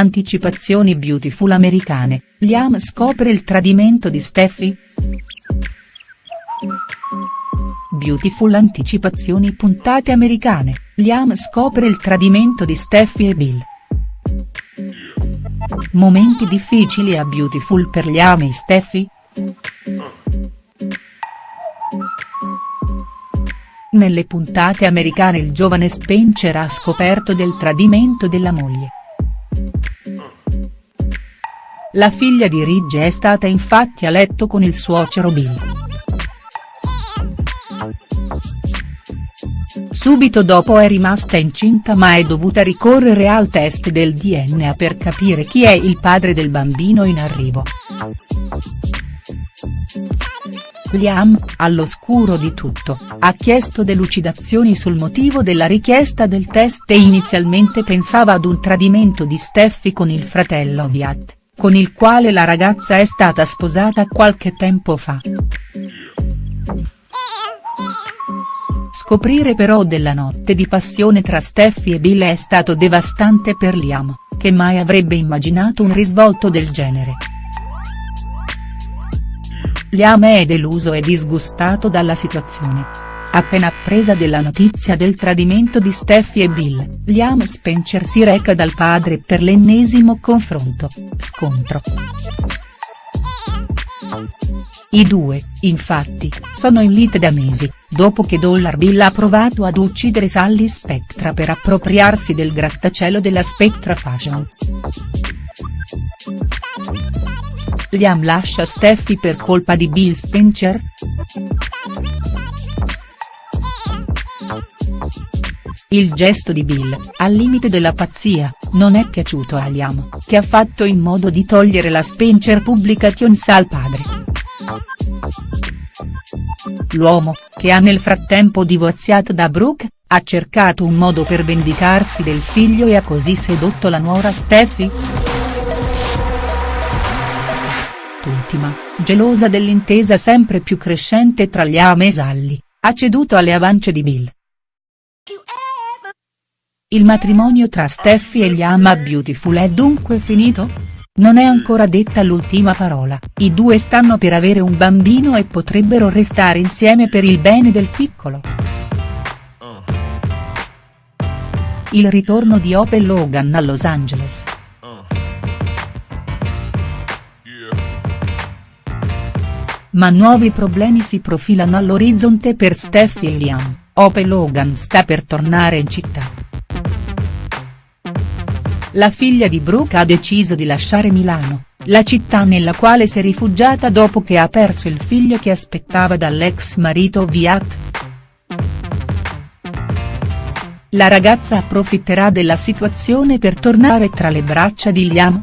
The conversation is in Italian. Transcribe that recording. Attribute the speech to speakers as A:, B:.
A: Anticipazioni Beautiful americane, Liam scopre il tradimento di Steffi?. Beautiful anticipazioni puntate americane, Liam scopre il tradimento di Steffi e Bill. Momenti difficili a Beautiful per Liam e Steffi?. Nelle puntate americane il giovane Spencer ha scoperto del tradimento della moglie. La figlia di Ridge è stata infatti a letto con il suocero Bill. Subito dopo è rimasta incinta ma è dovuta ricorrere al test del DNA per capire chi è il padre del bambino in arrivo. Liam, all'oscuro di tutto, ha chiesto delucidazioni sul motivo della richiesta del test e inizialmente pensava ad un tradimento di Steffi con il fratello Viat, con il quale la ragazza è stata sposata qualche tempo fa. Scoprire però della notte di passione tra Steffi e Bill è stato devastante per Liam, che mai avrebbe immaginato un risvolto del genere. Liam è deluso e disgustato dalla situazione. Appena appresa della notizia del tradimento di Steffi e Bill, Liam Spencer si reca dal padre per l'ennesimo confronto, scontro. I due, infatti, sono in lite da mesi, dopo che Dollar Bill ha provato ad uccidere Sally Spectra per appropriarsi del grattacielo della Spectra Fashion. Liam lascia Steffi per colpa di Bill Spencer?. Il gesto di Bill, al limite della pazzia, non è piaciuto a Liam, che ha fatto in modo di togliere la Spencer Publications al padre. L'uomo, che ha nel frattempo divorziato da Brooke, ha cercato un modo per vendicarsi del figlio e ha così sedotto la nuora Steffi?. Quest'ultima, gelosa dell'intesa sempre più crescente tra Liam e Sally, ha ceduto alle avance di Bill. Il matrimonio tra Steffi e Liam a Beautiful è dunque finito? Non è ancora detta l'ultima parola, i due stanno per avere un bambino e potrebbero restare insieme per il bene del piccolo. Il ritorno di Opel Logan a Los Angeles. Ma nuovi problemi si profilano all'orizzonte per Steffi e Liam, Opel Logan sta per tornare in città. La figlia di Brooke ha deciso di lasciare Milano, la città nella quale si è rifugiata dopo che ha perso il figlio che aspettava dall'ex marito Viat. La ragazza approfitterà della situazione per tornare tra le braccia di Liam?.